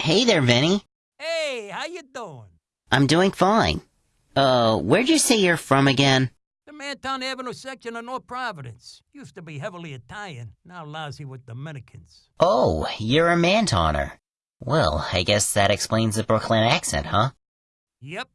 Hey there, Vinny. Hey, how you doing? I'm doing fine. Uh, where'd you say you're from again? The Manton Avenue section of North Providence. Used to be heavily Italian, now lousy with Dominicans. Oh, you're a Mantowner. Well, I guess that explains the Brooklyn accent, huh? Yep,